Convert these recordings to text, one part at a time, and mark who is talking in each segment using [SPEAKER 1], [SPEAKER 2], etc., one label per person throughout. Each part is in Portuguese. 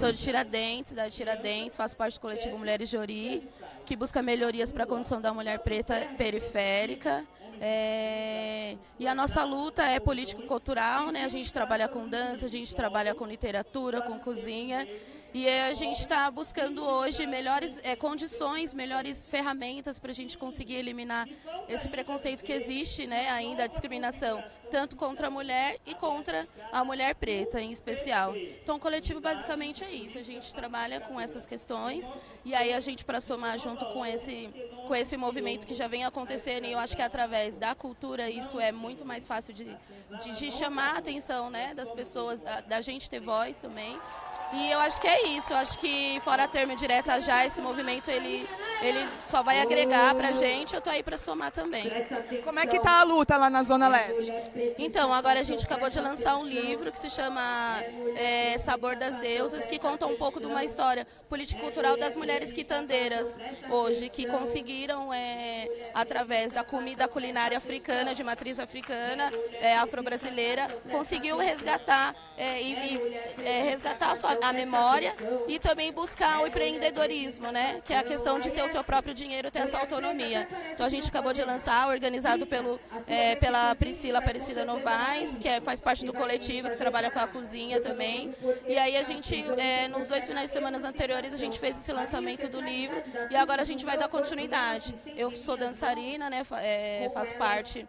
[SPEAKER 1] Sou de Tiradentes, da Tiradentes, faço parte do coletivo Mulheres de Ori, que busca melhorias para a condição da mulher preta periférica. É... E a nossa luta é político-cultural, né? a gente trabalha com dança, a gente trabalha com literatura, com cozinha. E a gente está buscando hoje melhores é, condições, melhores ferramentas para a gente conseguir eliminar esse preconceito que existe, né, ainda a discriminação, tanto contra a mulher e contra a mulher preta em especial. Então o coletivo basicamente é isso, a gente trabalha com essas questões e aí a gente para somar junto com esse, com esse movimento que já vem acontecendo e eu acho que através da cultura isso é muito mais fácil de, de, de chamar a atenção né, das pessoas, da gente ter voz também. E eu acho que é isso, eu acho que fora termo direta já, esse movimento ele, ele só vai agregar pra gente, eu tô aí pra somar também.
[SPEAKER 2] Como é que tá a luta lá na Zona Leste?
[SPEAKER 1] Então, agora a gente acabou de lançar um livro que se chama é, Sabor das Deusas, que conta um pouco de uma história político-cultural das mulheres quitandeiras hoje, que conseguiram, é, através da comida culinária africana, de matriz africana, é, afro-brasileira, conseguiu resgatar é, e, e é, resgatar a sua a memória e também buscar o empreendedorismo, né? que é a questão de ter o seu próprio dinheiro, ter essa autonomia. Então a gente acabou de lançar, organizado pelo, é, pela Priscila Aparecida Novaes, que é, faz parte do coletivo, que trabalha com a cozinha também. E aí a gente, é, nos dois finais de semana anteriores, a gente fez esse lançamento do livro e agora a gente vai dar continuidade. Eu sou dançarina, né? É, faço parte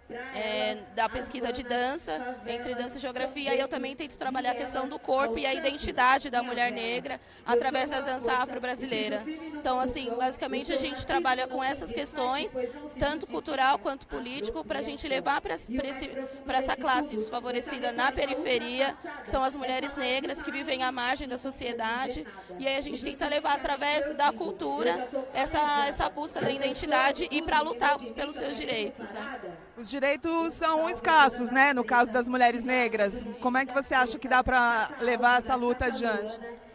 [SPEAKER 1] da pesquisa de dança, entre dança e geografia, e eu também tento trabalhar a questão do corpo e a identidade da mulher negra através da dança afro-brasileira. Então, assim, basicamente a gente trabalha com essas questões, tanto cultural quanto político, para a gente levar para essa classe desfavorecida na periferia, que são as mulheres negras que vivem à margem da sociedade. E aí a gente tenta levar através da cultura essa, essa busca da identidade e para lutar pelos seus direitos. Né?
[SPEAKER 2] Os direitos são escassos, né? No caso das mulheres negras. Como é que você acha que dá para levar essa luta adiante?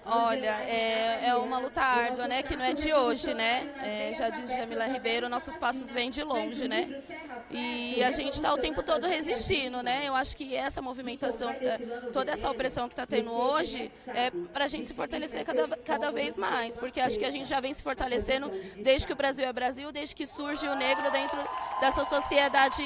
[SPEAKER 1] Olha, é, é, uma luta árdua, né? Que não é de hoje, né? É, já diz Jamila Ribeiro, nossos passos vêm de longe, né? E a gente está o tempo todo resistindo, né? Eu acho que essa movimentação, tá, toda essa opressão que está tendo hoje, é para a gente se fortalecer cada, cada vez mais, porque acho que a gente já vem se fortalecendo desde que o Brasil é Brasil, desde que surge o negro dentro dessa sociedade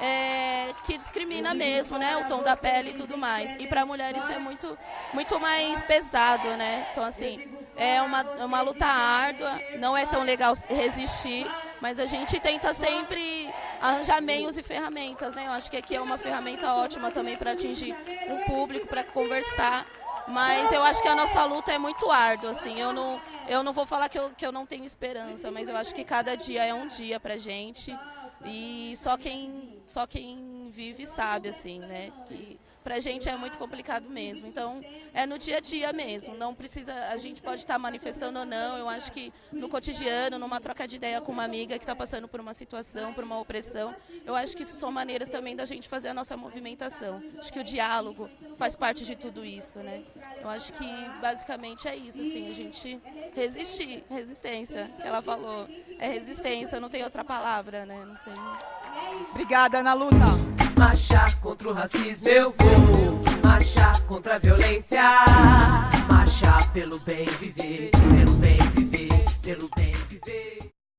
[SPEAKER 1] é, que discrimina mesmo, né, o tom da pele e tudo mais. E para a mulher isso é muito, muito mais pesado, né? Então assim, é uma, uma luta árdua, não é tão legal resistir, mas a gente tenta sempre arranjar meios e ferramentas, né? Eu acho que aqui é uma ferramenta ótima também para atingir um público, para conversar. Mas eu acho que a nossa luta é muito árdua, assim. Eu não, eu não vou falar que eu, que eu não tenho esperança, mas eu acho que cada dia é um dia pra gente. E só quem, só quem vive sabe, assim, né? Que pra gente é muito complicado mesmo. Então, é no dia a dia mesmo. Não precisa, a gente pode estar manifestando ou não. Eu acho que no cotidiano, numa troca de ideia com uma amiga que está passando por uma situação, por uma opressão, eu acho que isso são maneiras também da gente fazer a nossa movimentação. Acho que o diálogo faz parte de tudo isso, né? Eu acho que basicamente é isso, assim, a gente resistir, resistência, que ela falou. É resistência, não tem outra palavra, né? Não tem...
[SPEAKER 2] Obrigada, Ana Luta.
[SPEAKER 3] Marchar contra o racismo eu vou. Marchar contra a violência. Marchar pelo bem viver, pelo bem